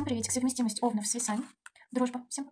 Всем приветик. Совместимость овнов с весами. Дружба. Всем